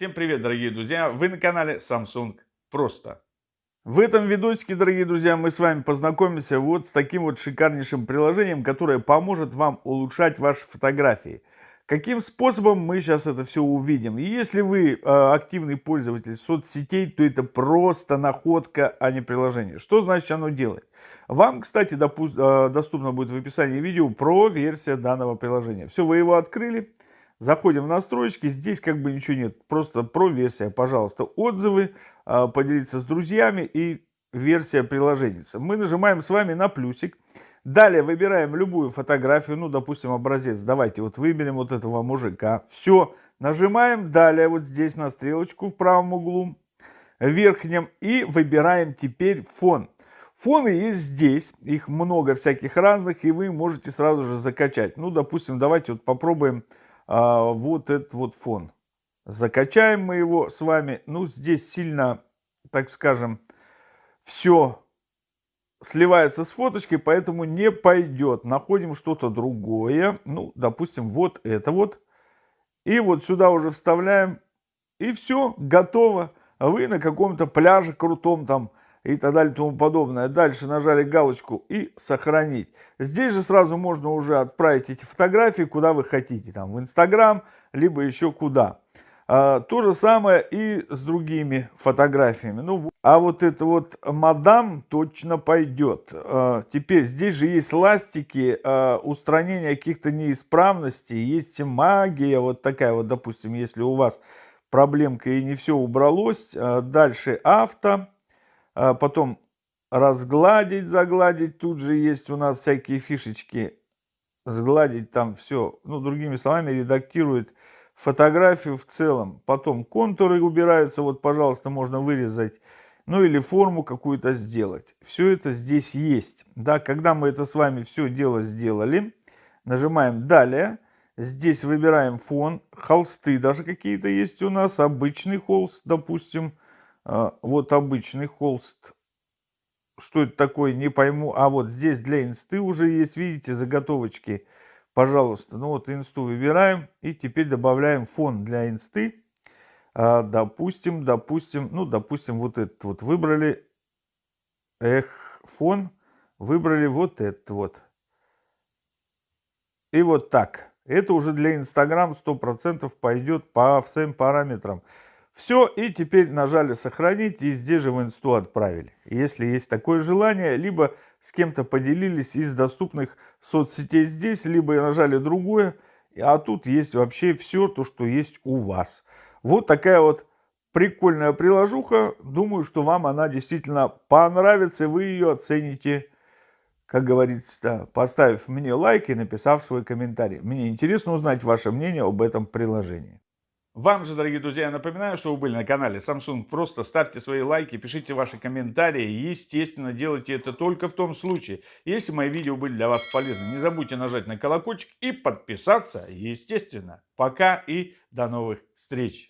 Всем привет, дорогие друзья! Вы на канале Samsung Просто. В этом видосике, дорогие друзья, мы с вами познакомимся вот с таким вот шикарнейшим приложением, которое поможет вам улучшать ваши фотографии. Каким способом мы сейчас это все увидим. И если вы э, активный пользователь соцсетей, то это просто находка, а не приложение. Что значит оно делает? Вам, кстати, допу- э, доступно будет в описании видео про версию данного приложения. Все, вы его открыли. Заходим в настройки, здесь как бы ничего нет, просто про версия, пожалуйста, отзывы, а, поделиться с друзьями и версия приложения. Мы нажимаем с вами на плюсик, далее выбираем любую фотографию, ну, допустим, образец, давайте вот выберем вот этого мужика, все, нажимаем далее вот здесь на стрелочку в правом углу, верхнем, и выбираем теперь фон. Фоны есть здесь, их много всяких разных, и вы можете сразу же закачать. Ну, допустим, давайте вот попробуем а, вот этот вот фон. Закачаем мы его с вами. Ну, здесь сильно, так скажем, все сливается с фоточкой, поэтому не пойдет. Находим что-то другое. Ну, допустим, вот это вот. И вот сюда уже вставляем. И все, готово. Вы на каком-то пляже крутом там и так далее и тому подобное. Дальше нажали галочку и сохранить. Здесь же сразу можно уже отправить эти фотографии куда вы хотите, там в Инстаграм, либо еще куда. А, то же самое и с другими фотографиями. Ну, а вот это вот мадам точно пойдет. А, теперь здесь же есть ластики, а, устранение каких-то неисправностей, есть магия вот такая вот, допустим, если у вас проблемка и не все убралось. А, дальше авто потом разгладить, загладить. Тут же есть у нас всякие фишечки. Сгладить там все. Ну, другими словами, редактирует фотографию в целом. Потом контуры убираются. Вот, пожалуйста, можно вырезать. Ну, или форму какую-то сделать. Все это здесь есть. Да, когда мы это с вами все дело сделали, нажимаем «Далее». Здесь выбираем фон. Холсты даже какие-то есть у нас. Обычный холст, допустим. А, вот обычный холст. Что это такое, не пойму. А вот здесь для инсты уже есть, видите, заготовочки. Пожалуйста, ну вот инсту выбираем и теперь добавляем фон для инсты. А, допустим, допустим, ну, допустим, вот этот вот выбрали. Эх, фон. Выбрали вот этот вот. И вот так. Это уже для Инстаграм 100% пойдет по всем параметрам. Все, и теперь нажали сохранить, и здесь же в инсту отправили. Если есть такое желание, либо с кем-то поделились из доступных соцсетей здесь, либо нажали другое, а тут есть вообще все то, что есть у вас. Вот такая вот прикольная приложуха. Думаю, что вам она действительно понравится, и вы ее оцените, как говорится, поставив мне лайк и написав свой комментарий. Мне интересно узнать ваше мнение об этом приложении. Вам же, дорогие друзья, я напоминаю, что вы были на канале Samsung. Просто ставьте свои лайки, пишите ваши комментарии. Естественно, делайте это только в том случае, если мои видео были для вас полезны. Не забудьте нажать на колокольчик и подписаться, естественно. Пока и до новых встреч.